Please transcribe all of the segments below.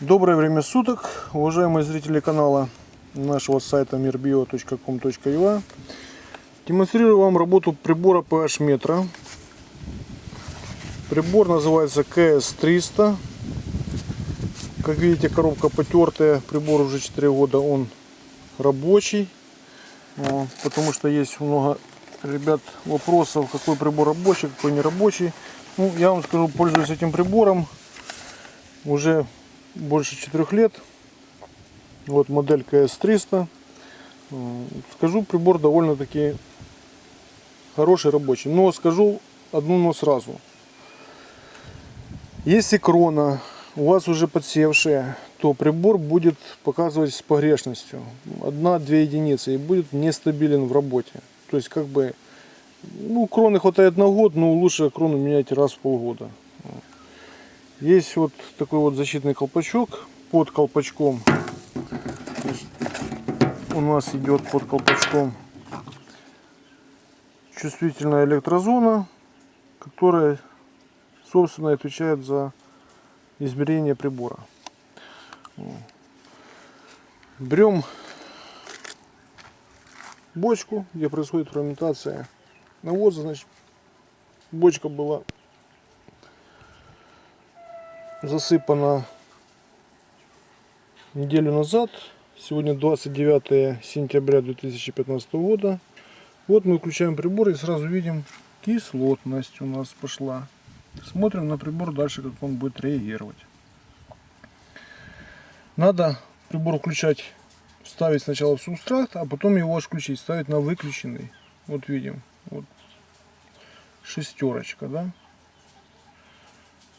Доброе время суток, уважаемые зрители канала нашего сайта mirbio.com.ua Демонстрирую вам работу прибора PH метра. Прибор называется KS300. Как видите, коробка потертая, прибор уже 4 года, он рабочий. О, Потому что есть много, ребят, вопросов, какой прибор рабочий, какой не рабочий. Ну, я вам скажу, пользуюсь этим прибором уже больше 4 лет. Вот модель КС-300. Скажу, прибор довольно-таки хороший, рабочий. Но скажу одну но сразу. Если крона у вас уже подсевшая, то прибор будет показывать с погрешностью. Одна-две единицы и будет нестабилен в работе. То есть как бы ну, кроны хватает на год, но лучше крону менять раз в полгода. Есть вот такой вот защитный колпачок. Под колпачком у нас идет под колпачком чувствительная электрозона, которая, собственно, отвечает за измерение прибора. Берем бочку, где происходит ферментация навоза, значит, бочка была засыпана неделю назад. Сегодня 29 сентября 2015 года. Вот мы включаем прибор и сразу видим кислотность у нас пошла. Смотрим на прибор дальше, как он будет реагировать. Надо прибор включать, ставить сначала в субстракт, а потом его аж включить, ставить на выключенный. Вот видим, вот шестерочка, да?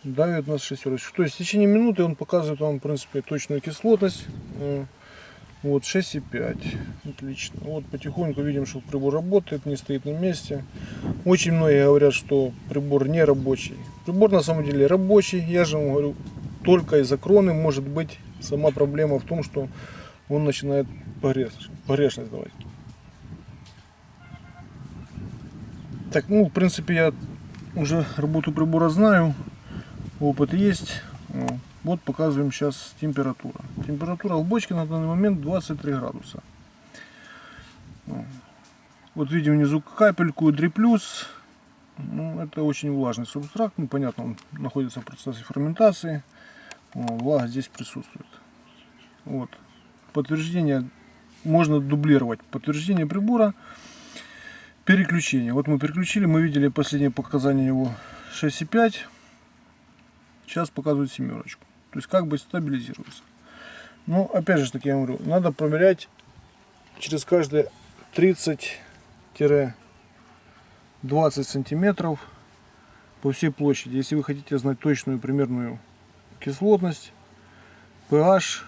Давит нас шестерочку. То есть в течение минуты он показывает вам, в принципе, точную кислотность. Э, вот 6,5. Отлично. Вот потихоньку видим, что прибор работает, не стоит на месте. Очень многие говорят, что прибор не рабочий. Прибор на самом деле рабочий. Я же вам говорю, только из-за кроны может быть сама проблема в том, что он начинает погрешность давать. Так, ну, в принципе, я уже работу прибора знаю опыт есть. Вот показываем сейчас температура. Температура в бочке на данный момент 23 градуса. Вот видим внизу капельку дриплюс. Ну, это очень влажный субстрат. Ну, понятно, он находится в процессе ферментации. Влага здесь присутствует. Вот. Подтверждение можно дублировать. Подтверждение прибора. Переключение. Вот мы переключили, мы видели последнее показание его 6,5. Сейчас показывает семерочку. То есть как бы стабилизируется. Но опять же таки я говорю, надо проверять через каждые 30-20 сантиметров по всей площади. Если вы хотите знать точную примерную кислотность, pH,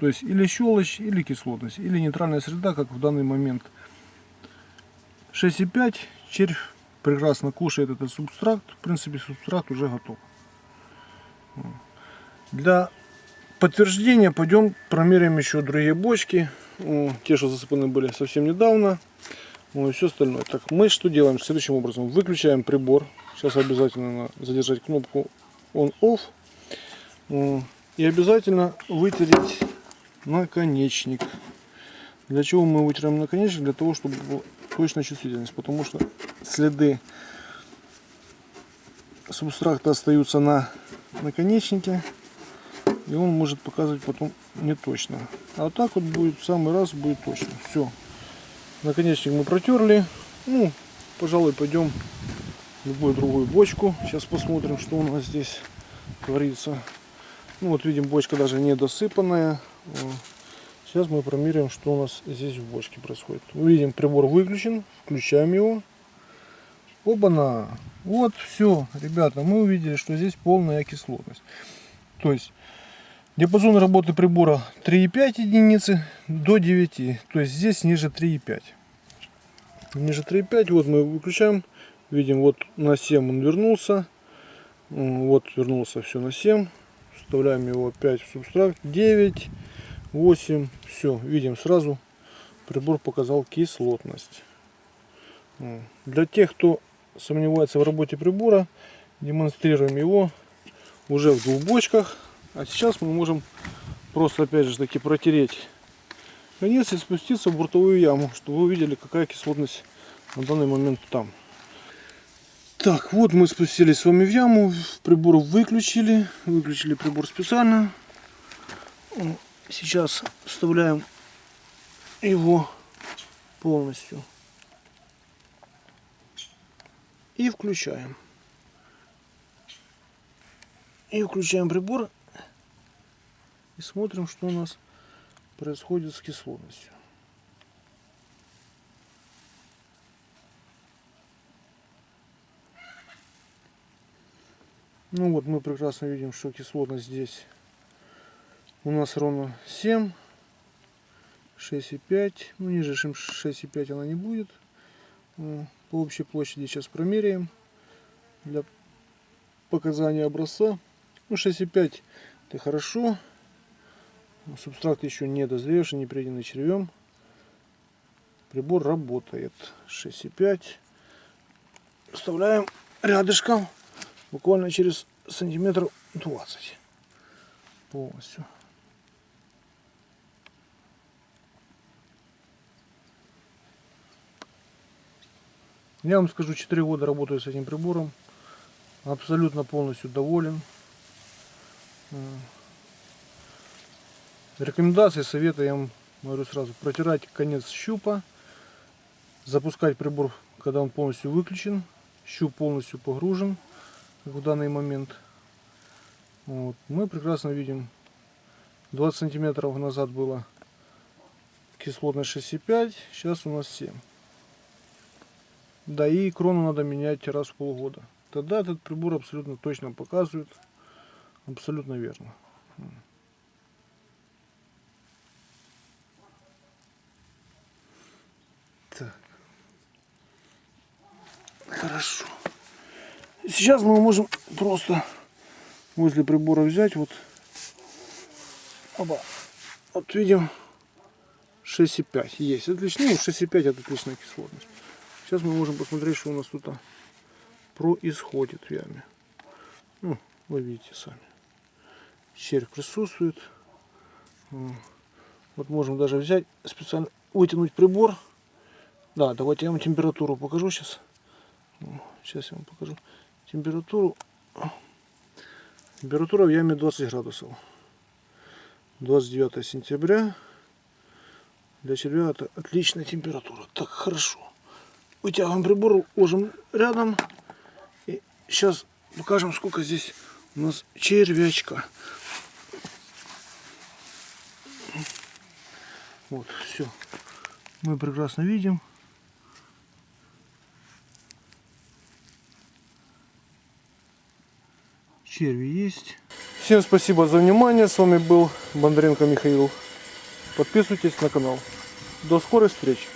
то есть или щелочь, или кислотность, или нейтральная среда, как в данный момент. 6,5 червь прекрасно кушает этот субстрат. В принципе, субстрат уже готов. Для подтверждения пойдем промеряем еще другие бочки. Те, что засыпаны были совсем недавно. Ну и все остальное. Так, мы что делаем следующим образом. Выключаем прибор. Сейчас обязательно надо задержать кнопку On-Off. И обязательно вытереть наконечник. Для чего мы вытираем наконечник? Для того, чтобы была точная чувствительность. Потому что следы субстракта остаются на наконечнике и он может показывать потом не точно а вот так вот будет в самый раз будет точно. Все наконечник мы протерли. Ну пожалуй пойдем в любую другую бочку. Сейчас посмотрим что у нас здесь творится. Ну вот видим бочка даже не досыпанная сейчас мы промеряем что у нас здесь в бочке происходит. Видим прибор выключен включаем его Оба-на! Вот все, ребята, мы увидели, что здесь полная кислотность. То есть диапазон работы прибора 3,5 единицы до 9. То есть здесь ниже 3,5. Ниже 3,5. Вот мы выключаем. Видим, вот на 7 он вернулся. Вот вернулся все на 7. Вставляем его опять в субстракт. 9, 8. Все, видим сразу. Прибор показал кислотность. Для тех, кто сомневается в работе прибора, демонстрируем его уже в двух бочках. А сейчас мы можем просто опять же таки протереть конец и спуститься в бортовую яму, чтобы вы увидели, какая кислотность на данный момент там. Так, вот мы спустились с вами в яму, прибор выключили, выключили прибор специально. Сейчас вставляем его полностью и включаем. И включаем прибор и смотрим, что у нас происходит с кислотностью. Ну вот мы прекрасно видим, что кислотность здесь у нас ровно 7, 6,5. Ну ниже, чем 6,5 она не будет. По общей площади сейчас промеряем для показания образца. Ну 6,5 это хорошо. Субстрат еще не дозревший, не приденный червем. Прибор работает. 6,5. Вставляем рядышком буквально через сантиметров 20 полностью. Я вам скажу, 4 года работаю с этим прибором. Абсолютно полностью доволен. Рекомендации, советы я вам говорю сразу. Протирать конец щупа. Запускать прибор, когда он полностью выключен. Щуп полностью погружен в данный момент. Вот. Мы прекрасно видим, 20 сантиметров назад было кислотность 6,5, сейчас у нас 7. Да и крону надо менять раз в полгода. Тогда этот прибор абсолютно точно показывает, абсолютно верно. Так. Хорошо. Сейчас мы можем просто возле прибора взять вот оба. Вот видим 6,5 есть. Отлично. Ну, 6,5 это отличная кислотность. Сейчас мы можем посмотреть, что у нас тут происходит в яме. Ну, вы видите сами. Червь присутствует. Вот можем даже взять, специально вытянуть прибор. Да, давайте я вам температуру покажу сейчас. Сейчас я вам покажу температуру. Температура в яме 20 градусов. 29 сентября. Для червя это отличная температура. Так, хорошо. Вытягиваем прибор, ложим рядом. И сейчас покажем, сколько здесь у нас червячка. Вот, все. Мы прекрасно видим. черви есть. Всем спасибо за внимание. С вами был Бондаренко Михаил. Подписывайтесь на канал. До скорой встречи.